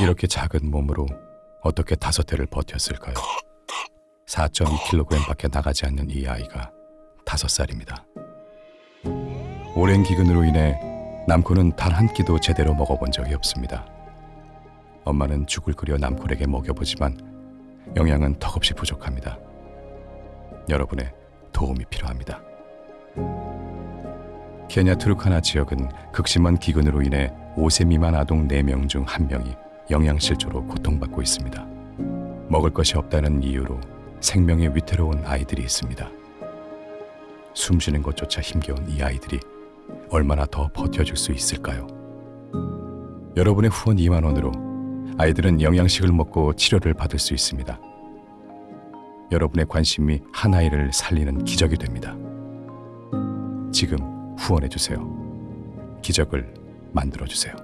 이렇게 작은 몸으로 어떻게 다섯 해를 버텼을까요? 4.2kg밖에 나가지 않는 이 아이가 다섯 살입니다. 오랜 기근으로 인해 남코는 단 한 끼도 제대로 먹어본 적이 없습니다. 엄마는 죽을 끓여 남콜에게 먹여보지만 영양은 턱없이 부족합니다. 여러분의 도움이 필요합니다. 케냐 투르카나 지역은 극심한 기근으로 인해 5세 미만 아동 4명 중 1명이 영양실조로 고통받고 있습니다. 먹을 것이 없다는 이유로 생명이 위태로운 아이들이 있습니다. 숨 쉬는 것조차 힘겨운 이 아이들이 얼마나 더 버텨줄 수 있을까요? 여러분의 후원 2만 원으로 아이들은 영양식을 먹고 치료를 받을 수 있습니다. 여러분의 관심이 한 아이를 살리는 기적이 됩니다. 지금 후원해 주세요. 기적을 만들어 주세요.